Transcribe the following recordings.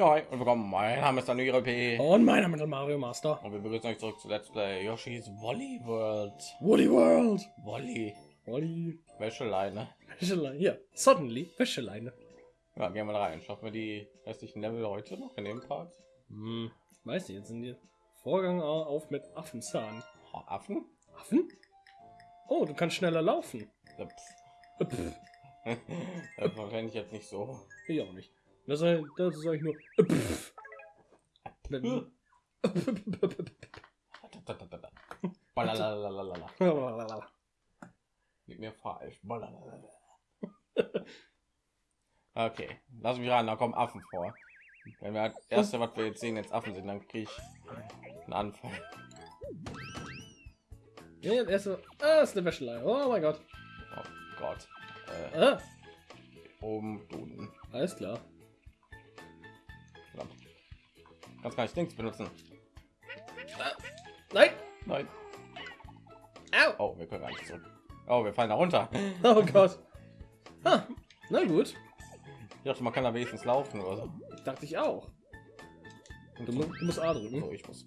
Ja, und willkommen. Mein Name ist Daniel P. Und mein Name ist Mario Master. Und wir begrüßen euch zurück zu Let's Play Yoshi's Woolly World. Woolly World. Wolly. Wolly. Wäscheleine. Wäscheleine. Hier. Suddenly. Wäscheleine. Ja, gehen wir rein. Schaffen wir die restlichen Level heute noch in dem Part? Hm. Weiß ich, jetzt sind die Vorgang auf mit Affenzahn. Oh, Affen? Affen? Oh, du kannst schneller laufen. Ja, Äh, pff. das verwende ich jetzt nicht so. Ich auch nicht. Das das sag ich nur. pff. Liegt mir falsch. Okay, lass mich ran, da kommen Affen vor. Wenn wir das erste, was wir jetzt sehen, jetzt Affen sind, dann kriege ich einen Anfall. Ja, das erste. Ah, ist eine Wäscheleine. Oh mein Gott. Oh Gott. Äh, Ah, oben, unten. alles klar. Kannst gar nicht Dings benutzen. Nein. Nein. Au. Oh, wir können gar nicht zurück. Oh, wir fallen da runter. Oh Gott. Ah, na gut. Ich dachte, man kann da wenigstens laufen oder so. Dachte ich auch. Du, mu du musst A drücken. So, ich muss.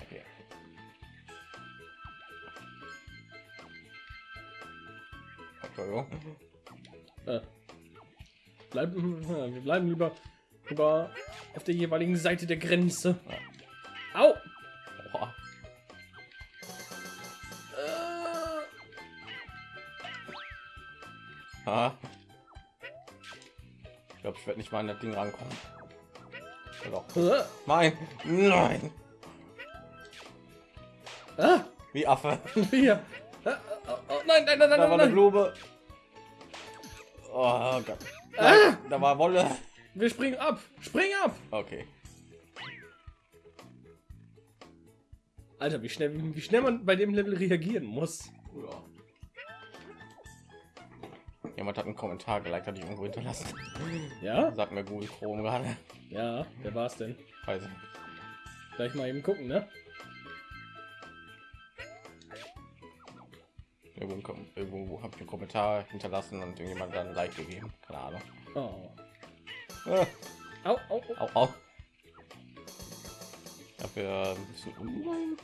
Okay. Entschuldigung. Äh, bleiben, ja, wir bleiben lieber, lieber auf der jeweiligen Seite der Grenze. Au! Boah. Äh, Ah. Ich glaube, ich werde nicht mal an das Ding rankommen. Äh, Nein, nein. ah, Wie Affe. hier. Äh, äh, oh, nein, nein, nein, Da nein, war nein, eine nein. Blume. Oh Gott. Ah! Nein, da war Wolle. Wir springen ab. Spring ab. Okay. Alter, wie schnell, wie schnell man bei dem Level reagieren muss. Ja. Jemand hat einen Kommentar geliked, hatte ich irgendwo hinterlassen. Ja? Sagt mir Google Chrome gerade. Ja, wer war's denn? Weiß ich. Gleich mal eben gucken, ne? Irgendwo, irgendwo habe ich einen Kommentar hinterlassen und irgendjemand dann ein Like gegeben. Keine Ahnung. Oh. Au, au, au. au, au. Dafür ein bisschen umlein.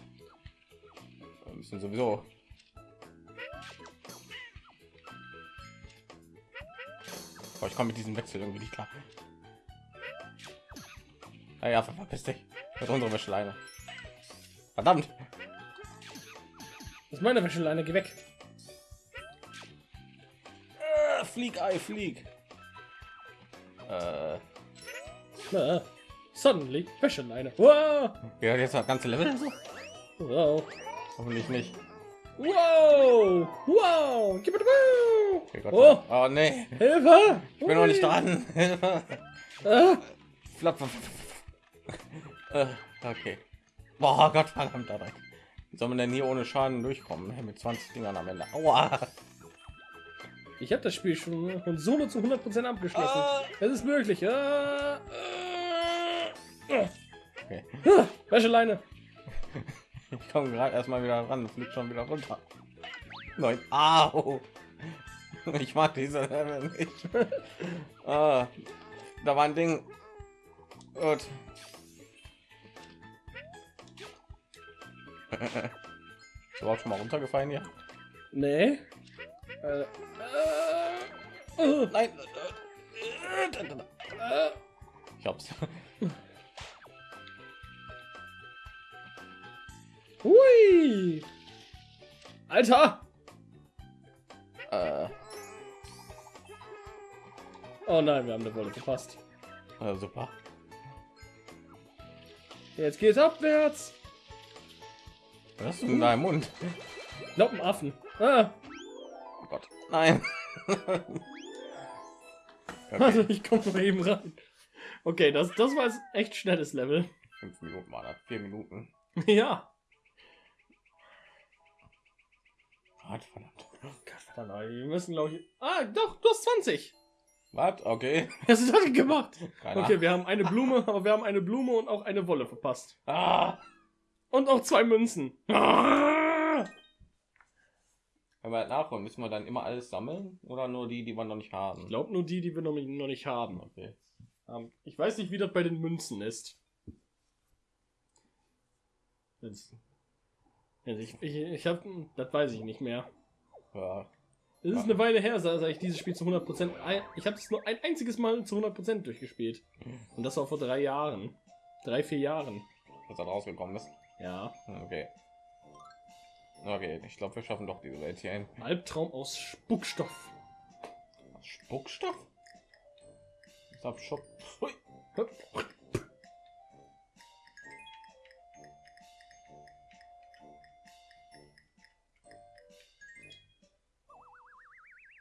Wir müssen sowieso. Aber ich komme mit diesem Wechsel irgendwie nicht klar. Naja, verpiss dich. Mit unserer Wäscheleine. Verdammt. Das ist meine Wäscheleine, geh weg. Äh, flieg, Ei, flieg. Äh, suddenly, Wäscheleine. Wow. ja, jetzt das ganze Level. Wow. Hoffentlich nicht. Wow. Wow. Gib wow. Okay, Oh, oh nee, Hilfe. ich bin noch nicht dran. Hilfe. Ah. Flap, flap. Äh, okay. Boah, Gott verdammt dabei. Wie soll man denn hier ohne Schaden durchkommen? Mit 20 Dingern am Ende. Aua. Ich habe das Spiel schon von Solo zu 100% abgeschlossen. Ah. Es ist möglich. Ah. Ah. Okay. Wäscheleine. Ich komme gerade erstmal wieder ran, fliegt schon wieder runter. Nein. Au. Ich mag diese Level nicht. ah, da war ein Ding. Gut. Ist überhaupt schon mal runtergefallen hier? Nee. Äh. Äh. Äh. Nein. Äh. Ich hab's. Hui. Alter. Äh, Oh nein, wir haben eine Wolle verpasst. äh, super. Jetzt geht's abwärts. Was hast du in deinem Mund? Noppenaffen. Ah. Nein. Also okay. ich komme mal eben rein. Okay, das, das war jetzt echt schnelles Level. Fünf Minuten war das. Vier Minuten. ja. Gott, verdammt. Gott, verdammt, wir müssen glaube ich. Ah, doch, du hast 20. Was? Okay. Was hast du gemacht? Keine Okay, wir haben eine Blume, aber wir haben eine Blume und auch eine Wolle verpasst. Ah! Und auch zwei Münzen. Ah! Wenn wir halt nachholen, müssen wir dann immer alles sammeln oder nur die, die wir noch nicht haben? Ich glaube nur die, die wir noch nicht, noch nicht haben. Okay. Ähm, ich weiß nicht, wie das bei den Münzen ist. Das, also ich ich, ich habe, das weiß ich nicht mehr. Ja. Es ist eine Weile her, seit ich dieses Spiel zu 100%, ein, ich habe es nur ein einziges Mal zu 100% durchgespielt. Und das war vor drei Jahren. Drei, vier Jahren. Was da rausgekommen ist. Ja. Okay. Okay, ich glaube, wir schaffen doch diese Welt hier ein. Albtraum aus Spuckstoff. Spuckstoff? Ich hab Shop.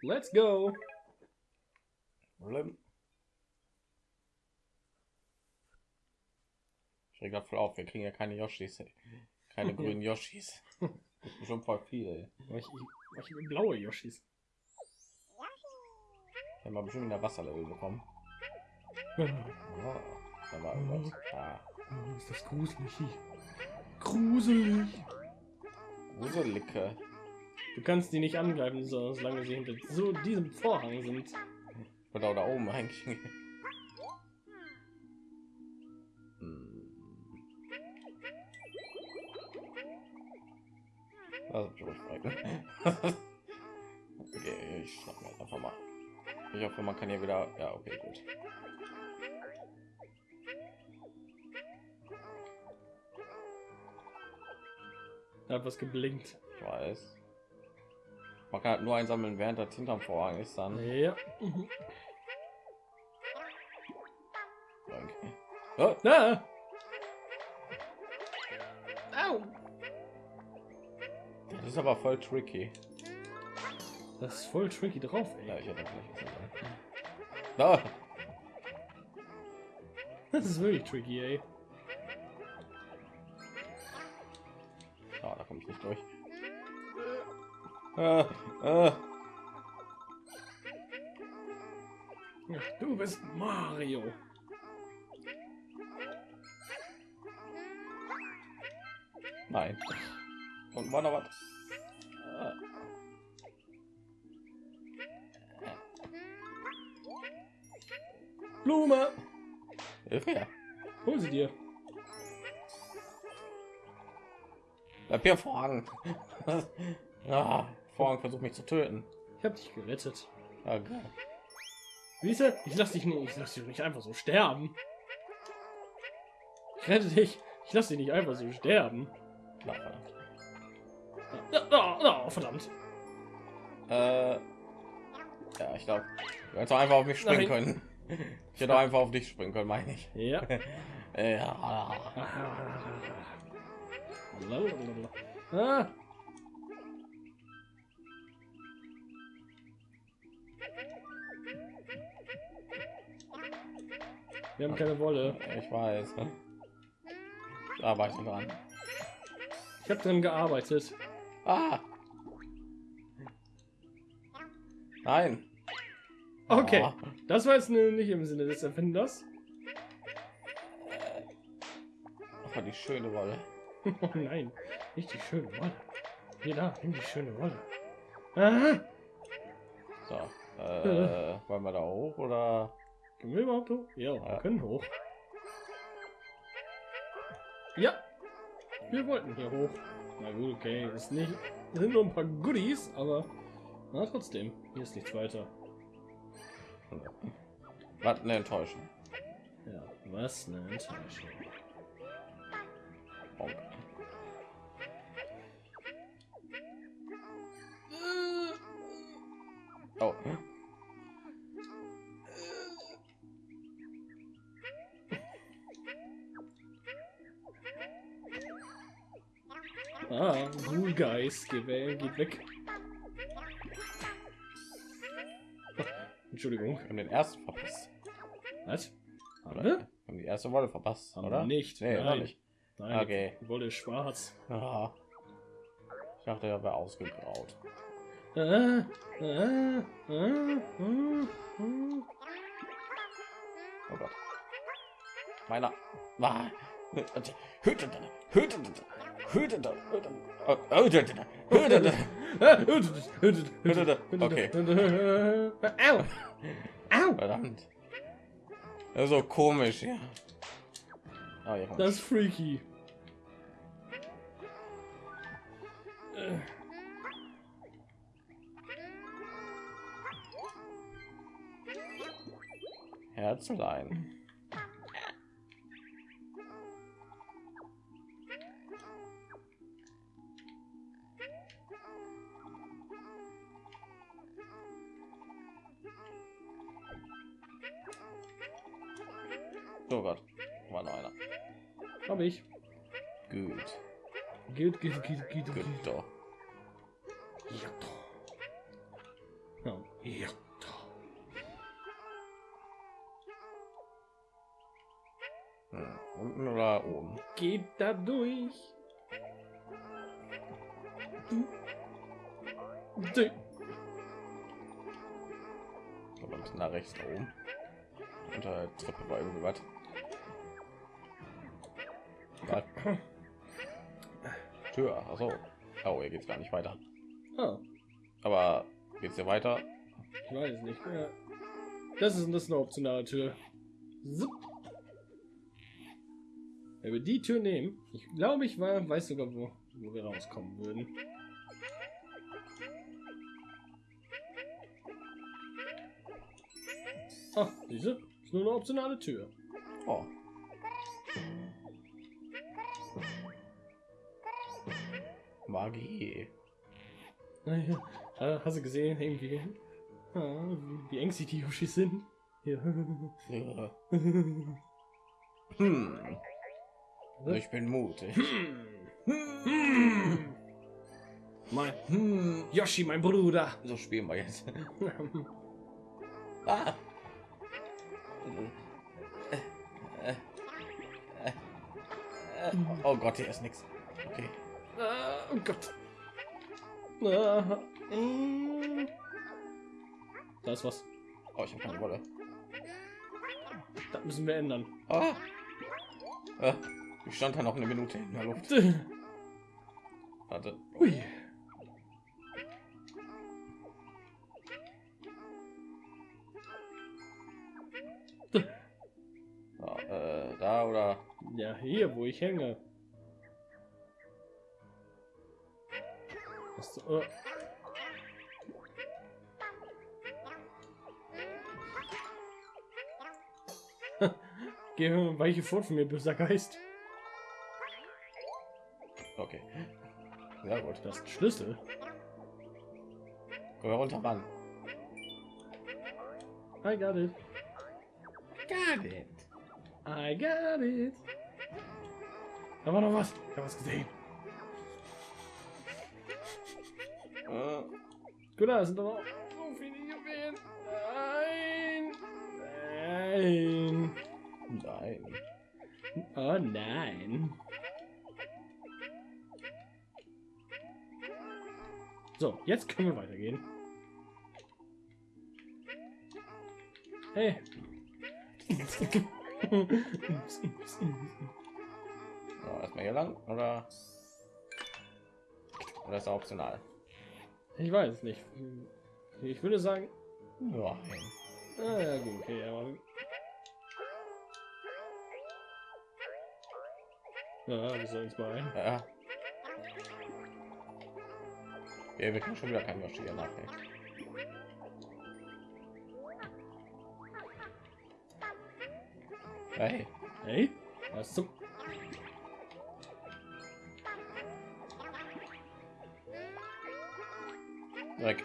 Let's go. Ich reg voll auf, wir kriegen ja keine Yoshis. Keine grünen Yoshis. Schon voll viel. Ey. Ich, ich, ich blaue Yoshis. Ich habe bestimmt in der Wasserlevel bekommen. Oh, Oh, da war irgendwas. Ah, ist das gruselig. Gruselig. Gruselige. Du kannst die nicht angreifen, so, solange sie hinter so diesem Vorhang sind. Oder da oben eigentlich. Frei. okay, ich schnapp mir einfach mal. Ich hoffe, man kann hier wieder. Ja, okay, gut. Da hat was geblinkt. Ich weiß. Man kann halt nur einsammeln, während das hinterm Vorhang ist dann. Ja. Okay. Oh, Ah. Au. Das ist aber voll tricky. Das ist voll tricky drauf, Ja, ey. ich hätte sagen. Da. Das ist wirklich tricky, ey. Ah, da komme ich nicht durch. Ah, ah. Du bist Mario. Nein. Und war noch was? Blume. Hilfe her. Hol sie dir. Bleib hier Vorhang. ah, Vorhang versucht mich zu töten. Ich hab dich gerettet. Ah, geil. Siehst du? Ich lass dich nicht, ich lass dich nicht einfach so sterben. Ich rette dich. Ich lass dich nicht einfach so sterben. Na, verdammt. Oh, oh, oh, verdammt. Äh, ja, ich glaube, du hättest einfach auf mich springen Nein. können. Ich hätte auch einfach auf dich springen können, meine ich. Ja. Ja. Ah. Wir haben keine Wolle. Ich weiß. Ich dran. Ich habe dran gearbeitet. Ah. Nein. Okay, Ah. Das war jetzt nicht im Sinne des Erfinders. Oh, die schöne Wolle. Oh nein, nicht die schöne Wolle. Hier da, nimm die schöne Wolle. Ah, So. Äh, wollen wir da hoch oder? können wir überhaupt hoch? Ja, wir Ja. können hoch. Ja, wir wollten hier hoch. Na gut, okay, ist nicht, sind nur ein paar Goodies, aber na trotzdem, hier ist nichts weiter. Was eine Enttäuschung. Ja, was eine Enttäuschung. Bonk. Oh. Ah, Ghoul Guys, geh weg, geht weg. Entschuldigung, Wir haben den ersten verpasst. was? Haben wir? Haben die erste Wolle verpasst, Haben oder? nicht. Nee, Nein. Nicht. Nein, Okay. Wolle ist schwarz. Ah. Ich dachte, er wäre ausgegraut. Ah, ah, ah. Oh Gott. Meiner. Ah. Okay. Au! Au! Verdammt. So komisch, ja. Ja. Das ist freaky. Herzlein. Oh Gott, war noch einer. Hab ich. Gut, geht, geht, geht, gut geht. doch. Ja, doch. Ja, doch. Hm. Unten oder oben? Geht da durch. Du. Du. Aber ein bisschen nach rechts da oben. Unter der Treppe war irgendwie was. Was? Tür, achso. Oh, hier geht's gar nicht weiter. Ah, Aber geht's hier weiter? ich weiß nicht. Ja. Das ist, das ist eine optionale Tür. Zup. Wenn wir die Tür nehmen, ich glaube, ich war, weiß sogar, wo, wo wir rauskommen würden. Ah, diese ist nur eine optionale Tür. Oh. Magie. Hast du gesehen, irgendwie, ah, wie, ängstlich die Yoshis sind? Ja. Ja. Hm. Ich bin mutig. Hm. Mein Hm. Yoshi, mein Bruder. So spielen wir jetzt. Ah. Oh Gott, hier ist nichts. Okay. Ah, oh Gott. Ah. Da ist was. Oh, ich habe keine Wolle. Das müssen wir ändern. Ah. Ah. Ich stand da noch eine Minute in der Luft. Warte. Hui. Ja, äh, da oder? Ja, hier, wo ich hänge. Was, äh. Geh weiche fort von mir, böser Geist. Okay. Sehr gut. Das ist ein Schlüssel. Komm runter ran. I got it. Got it. I got it. Da war noch was. Ich hab was gesehen. Gut, da sind aber auch so viele Juwelen. Nein. Nein. nein. Oh nein. So, jetzt können wir weitergehen. Hey. So, erstmal hier lang oder? Oder ist optional? Ich weiß nicht. Ich würde sagen, Nein. ah, ja gut, okay, aber ja, wir sollen es mal ein. Ja. Ja, wir können schon wieder kein Yoshi nachdenken. Hey, Hey, was zum weg.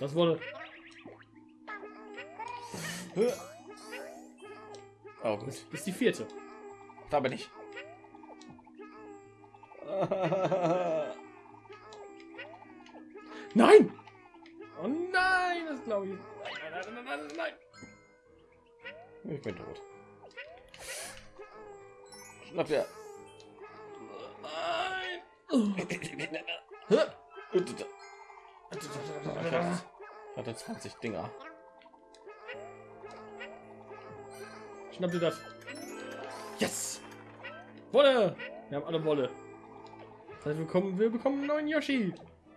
Das wurde. Oh gut, Das ist die vierte. da bin ich. Nein! Oh nein, das glaube ich. Nein, nein, nein, nein, nein, nein. Ich bin tot. Schnapp ja. Hatte 20 Dinger. Schnapp dir das. Yes! Wolle! Wir haben alle Wolle. Das heißt, wir bekommen, wir bekommen einen neuen Yoshi.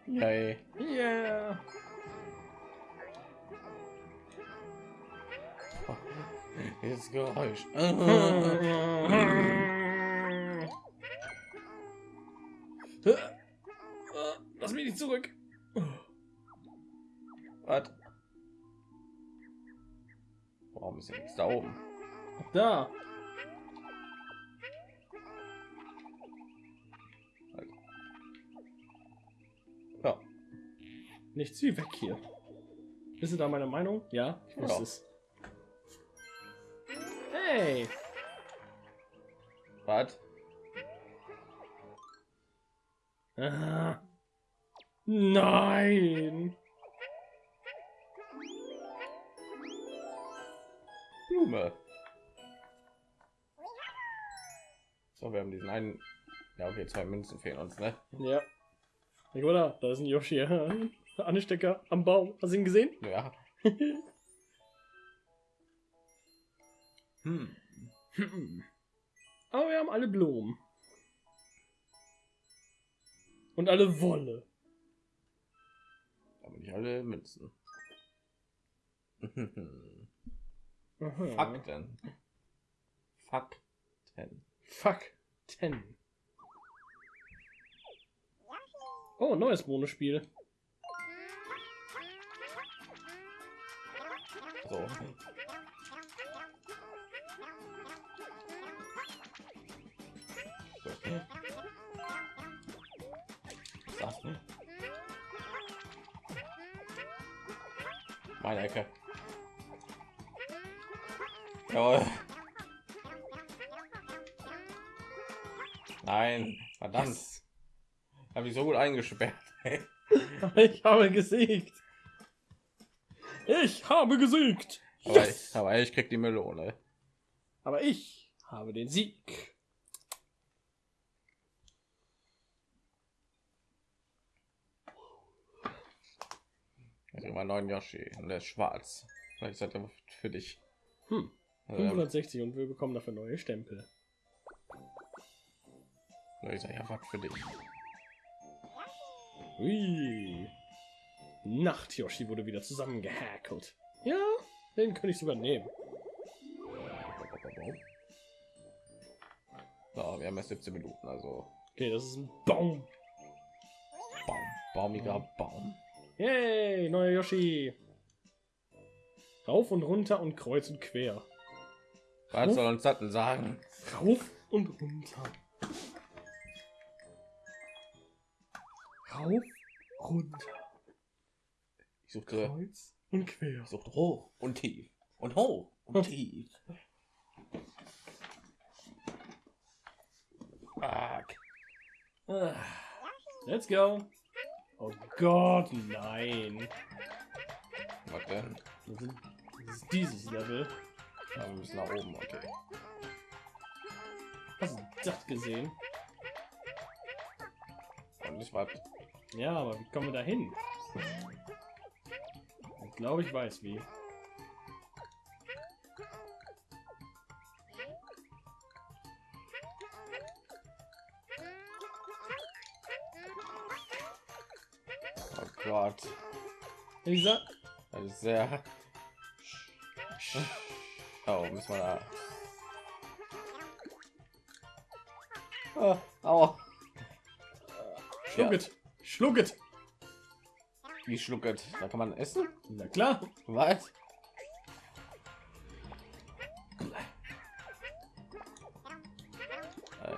Yay. Yeah. Dieses Geräusch. Zurück. Was? Warum ist nichts da oben? Da. Ja. Nichts wie weg hier. Bist du da meiner Meinung? Ja, ich wusste Ja. es. Hey. Was? Ah. Nein. Blume. So, wir haben diesen einen. Ja, okay, zwei Münzen fehlen uns, ne? Ja. Ich oder? Da ist ein Yoshi. Anstecker am Baum. Hast du ihn gesehen? Ja. Hm. Aber wir haben alle Blumen. Und alle Wolle. Alle Münzen. Fakten. Fakten. Fuck. Ten. Oh, neues Bonusspiel. So. Meine Ecke. Jawohl. Nein, verdammt. Habe ich so gut eingesperrt. Ich habe gesiegt. Ich habe gesiegt. Aber, Yes! ich, aber ich krieg die Melone. Aber ich habe den Sieg. Habe neuen Yoshi und der ist schwarz. Vielleicht ist das für dich. Hm. Also, 560 und wir bekommen dafür neue Stempel. ich sag, ja, was für dich. Ui. Nacht Yoshi wurde wieder zusammengehackelt. Ja, den könnte ich übernehmen. So, wir haben erst 17 Minuten, also Okay, das ist ein Baum. Baum, baumiger Baum. Yay, neuer Yoshi. Rauf und runter und kreuz und quer. Was soll uns denn sagen? Rauf und runter. Rauf, runter, Ich suchte, kreuz und quer. ich suchte hoch und tief und hoch und tief. Fuck. Let's go. Oh Gott, nein. Was denn? Das ist, das ist dieses Level. Ja, wir müssen nach oben, okay. Hast du das gesehen? Und ich war Ja, aber wie kommen wir da hin? Ich glaube, ich weiß wie. Gott. Lisa? Das ist sehr. Oh, müssen wir da. Oh, aua. Schluck Ja. it. Schluck it. Wie schlucket. Da kann man essen? Na klar. Was?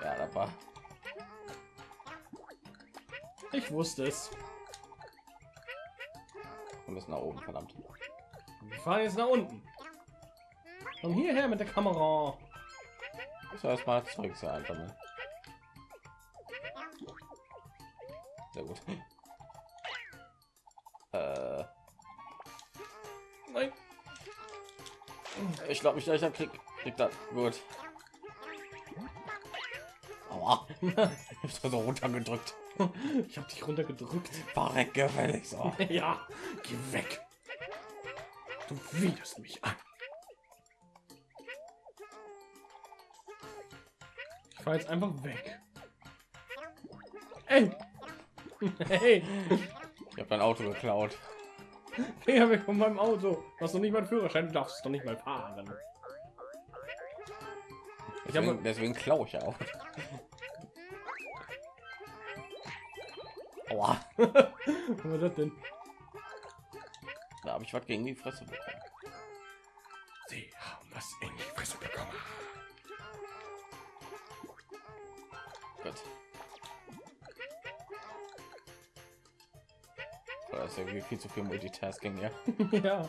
Ja, das war. Ich wusste es. Wir müssen nach oben, verdammt. Wir fahren jetzt nach unten. Komm hierher mit der Kamera. Ich soll erstmal Zeug hier einsammeln. Sehr gut. Äh, Nein. ich glaube, ich gleich krieg, krieg das gut. Aua. Ich bin so runtergedrückt. Ich habe dich runtergedrückt. Verreck gefällig so. Ja, geh weg. Du widerst mich an. Ich fahr jetzt einfach weg. Ey. Hey, Ich habe dein Auto geklaut. Finger weg von meinem Auto. Du hast doch nicht mal einen Führerschein, du darfst doch nicht mal fahren. Ich Deswegen, deswegen klaue ich ja auch. Aua. Was war das denn? Da habe ich was gegen die Fresse bekommen. Sie haben was in die Fresse bekommen. Gut. So, Das ist irgendwie viel zu viel Multitasking, ja. ja.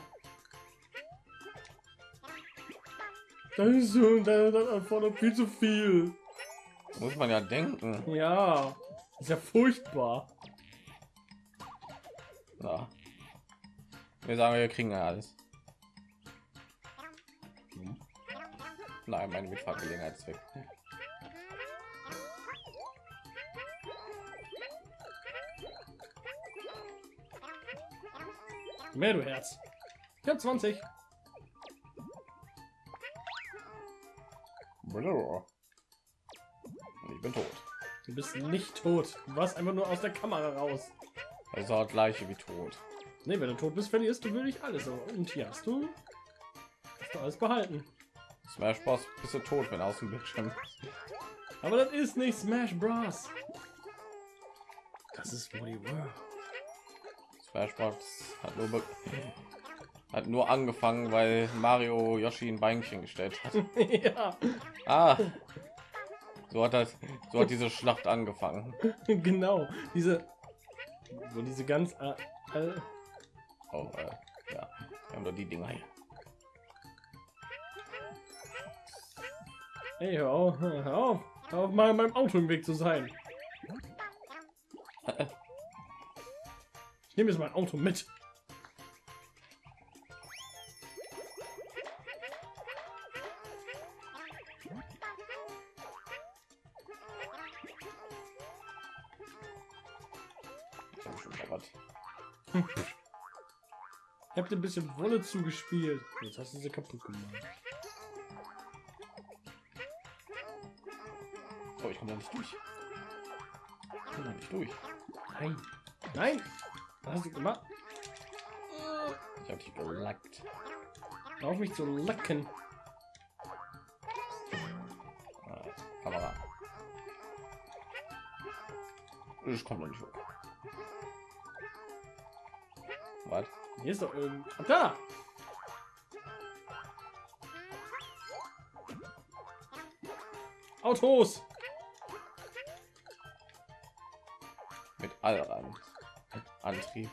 Das ist so, das, das erfordert viel zu viel. Muss man ja denken. Ja, ist ja furchtbar. Wir sagen, wir kriegen ja alles. Hm. Nein, meine Mitfahrgelegenheit ist weg. Mehr du Herz. Ich hab 20. Und ich bin tot. Du bist nicht tot. Du warst einfach nur aus der Kamera raus. Das gleiche wie tot. Nee, wenn du tot bist, verlierst du wirklich alles. Und hier hast du, hast du alles behalten. Smash Bros. bist du tot, wenn aus dem Bildschirm. Aber das ist nicht Smash Bros. Das ist Woody World. Smash Bros. hat nur, hat nur angefangen, weil Mario Yoshi ein Beinchen gestellt hat. ja, Ah, so hat das, so hat diese Schlacht angefangen. genau. Diese, wo diese ganz, äh, äh, Oh, äh, ja, wir haben doch die Dinger hier. Ey, hör auf, hör auf, hör auf mal meinem Auto im Weg zu sein. Ich nehme jetzt mein Auto mit. Hab dir ein bisschen Wolle zugespielt. Jetzt hast du sie kaputt gemacht. Oh, ich komme da nicht durch. Ich komme da nicht durch. Nein. Nein. Was hast du gemacht? Ich habe dich gelackt. Hör Auf mich zu lecken. Ah, Kamera. Ich komme da nicht hoch. Hier ist doch irgend... Ah, da! Autos! Mit Allrad. Antrieb.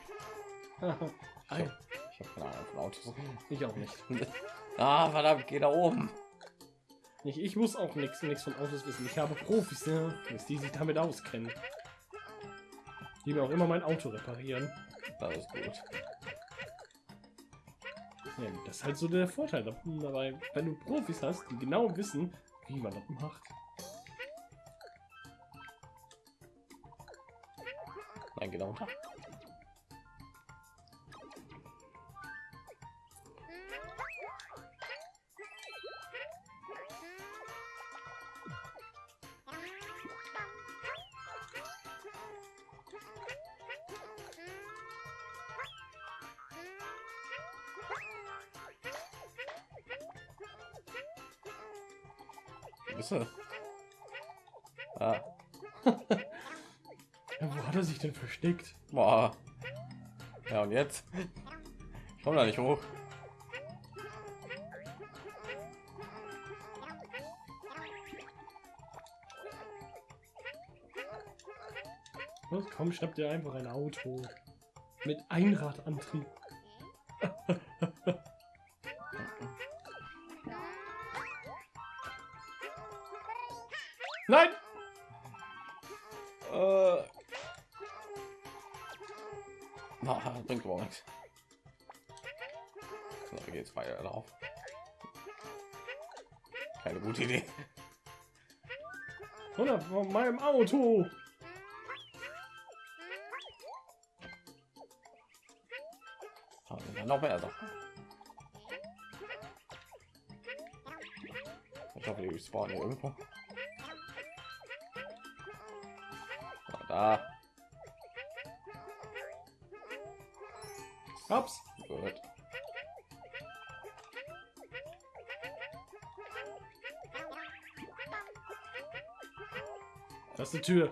Ich habe hab keine Ahnung von Autos. ich auch nicht. ah, verdammt, geh da oben. nicht. Ich muss auch nichts nichts von Autos wissen. Ich habe Profis, ne? die sich damit auskennen. Die mir auch immer mein Auto reparieren. Das ist gut. Ja, das ist halt so der Vorteil dabei, wenn du Profis hast, die genau wissen, wie man das macht. Nein, genau. Wo er versteckt? boah. Ja, und jetzt? Ich komme da nicht hoch. Was? Komm, schnapp dir einfach ein Auto. Mit Einradantrieb. Nein! Bringt überhaupt nichts. So, geht's weiter drauf? Keine gute Idee. Oder von meinem Auto. Ah, dann noch mehr Sachen. Ich hoffe, die spawnen irgendwo. Da. Hab's. Gut. Das ist die Tür.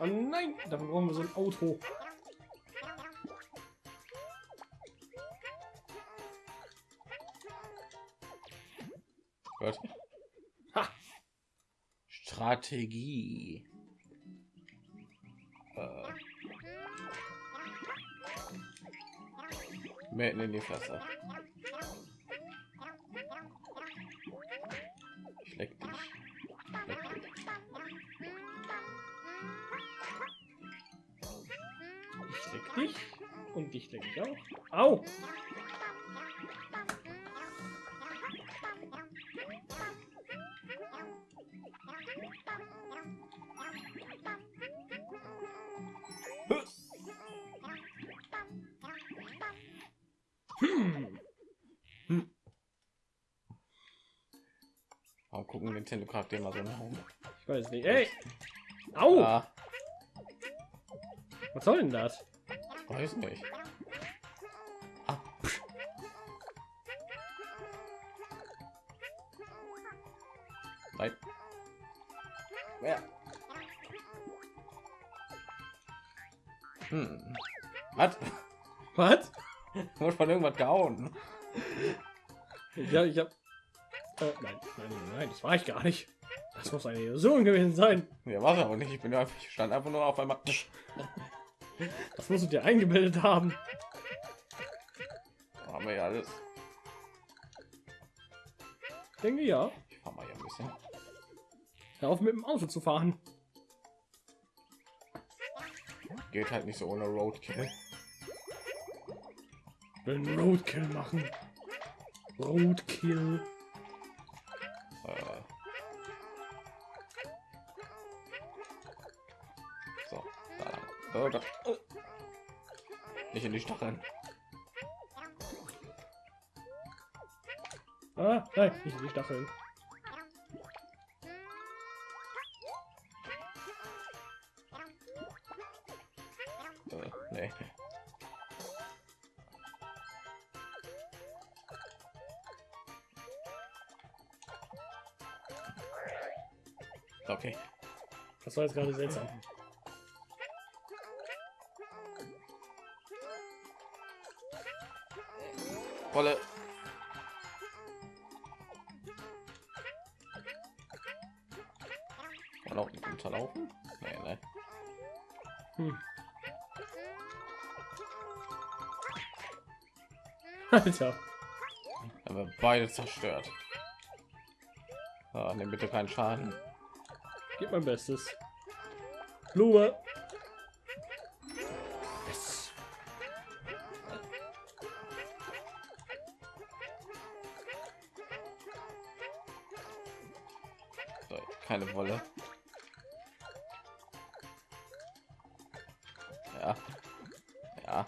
Oh nein, dafür brauchen wir so ein Auto. Strategie. Mitten in die Fresse. Ich leck dich. Ich leck dich. Ich leck dich und dich leck ich auch. Au! Warum gucken Nintendo Charakter immer so oben? Ich weiß nicht. Ey! Au! Ah, Was soll denn das? weiß nicht. Ah. Nein. Ja. Hm. Was? Was? Wurde von irgendwas gehauen. Ja, ich hab. Äh, nein, nein, nein, das war ich gar nicht. Das muss eine Illusion gewesen sein. Ja, war aber nicht. Ich bin einfach, ich stand einfach nur auf einmal. Das musst du dir eingebildet haben. Haben wir ja alles. Ich denke ja. Ich fahr mal hier ein bisschen. Hör auf mit dem Auto zu fahren. Geht halt nicht so ohne Roadkill. Will Roadkill machen. Roadkill. So. Oh Gott. Nicht in die Stacheln. Ah, nein, nicht in die Stacheln. Äh, nee. Okay. Das war jetzt gerade seltsam. Wolle. Kann man auch nicht unterlaufen? Nee, nee. Hm. Alter. Aber beide zerstört. Ah, nimm bitte keinen Schaden. Gib mein Bestes. Blume. Keine Wolle. Ja. Ja.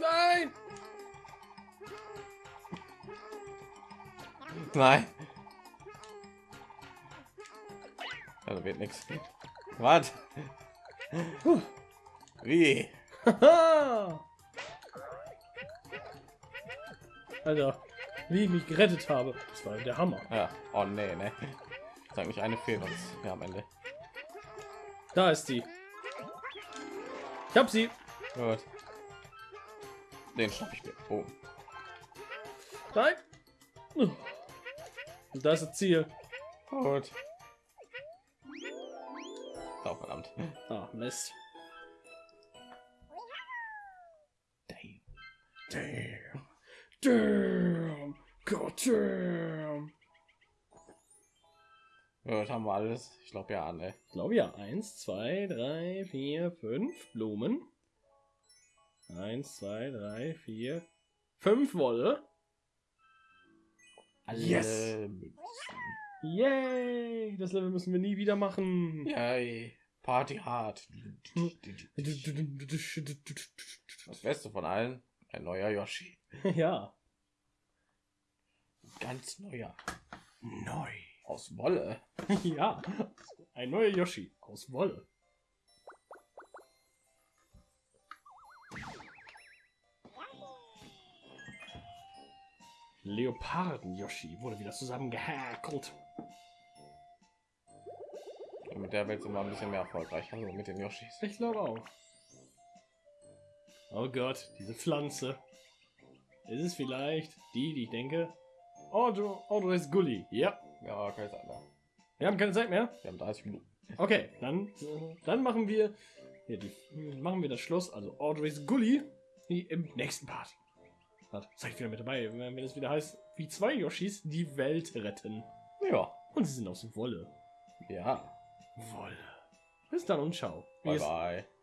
Nein! Nein. Also wird nichts. Puh. Wie? Alter, wie ich mich gerettet habe. Das war der Hammer. Ja. Oh nee, ne. Sag nicht eine fehlt uns. Ja, am Ende. Da ist sie. Ich hab sie. Gut. Den schnapp ich mir. Oh. Nein. Und das ist das Ziel. Gut. Oh, verdammt. Ah, Mist. Damn. Damn. Damn. God damn. Gut, haben wir alles. Ich glaube ja, ne. Ich glaube ja. Eins, zwei, drei, vier, fünf Blumen. Eins, zwei, drei, vier, fünf Wolle. Alle Yes. Münzen. Yay! Das Level müssen wir nie wieder machen. Yay. Party hard. Das Beste von allen, ein neuer Yoshi. Ja. ganz neuer Neu. aus Wolle. ja, ein neuer Yoshi aus Wolle. Leoparden-Yoshi wurde wieder zusammengehäkelt. Mit der Welt sind wir ein bisschen mehr erfolgreich, also mit den Yoshis. Ich glaube auch. Oh Gott, diese Pflanze. Ist es vielleicht die, die ich denke? Audrey, Audrey's Gully. Ja, Ja, keine Zeit mehr. wir haben keine Zeit mehr. Wir haben 30 Minuten. Okay, dann, dann machen wir hier die, machen wir das Schluss, also Audrey's Gully, im nächsten Part. Warte, Seid wieder mit dabei, wenn es wieder heißt, wie zwei Yoshis die Welt retten. Ja. Und sie sind aus Wolle. Ja. Wolle. Bis dann und ciao. Wie Bye bye.